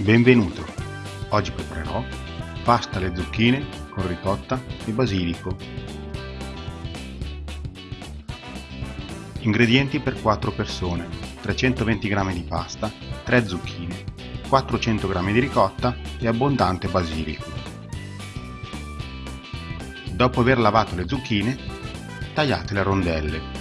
Benvenuto! Oggi preparerò pasta alle zucchine con ricotta e basilico. Ingredienti per 4 persone 320 g di pasta, 3 zucchine, 400 g di ricotta e abbondante basilico. Dopo aver lavato le zucchine, tagliatele a rondelle.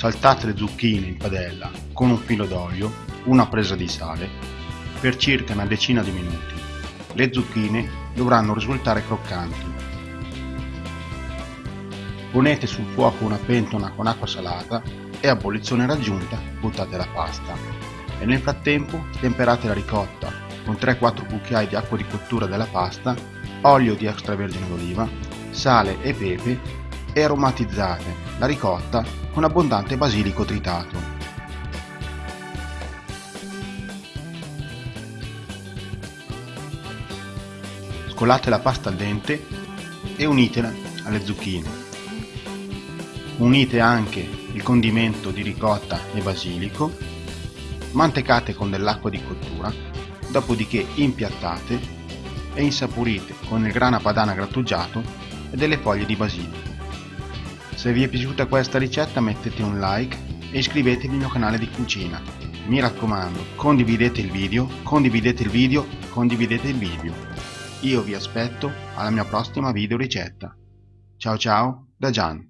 Saltate le zucchine in padella con un filo d'olio, una presa di sale, per circa una decina di minuti. Le zucchine dovranno risultare croccanti. Ponete sul fuoco una pentola con acqua salata e a bollizione raggiunta buttate la pasta. E nel frattempo temperate la ricotta con 3-4 cucchiai di acqua di cottura della pasta, olio di extravergine d'oliva, sale e pepe e aromatizzate la ricotta con abbondante basilico tritato. Scolate la pasta al dente e unitela alle zucchine. Unite anche il condimento di ricotta e basilico, mantecate con dell'acqua di cottura, dopodiché impiattate e insaporite con il grana padana grattugiato e delle foglie di basilico. Se vi è piaciuta questa ricetta mettete un like e iscrivetevi al mio canale di cucina. Mi raccomando, condividete il video, condividete il video, condividete il video. Io vi aspetto alla mia prossima video ricetta. Ciao ciao da Gian.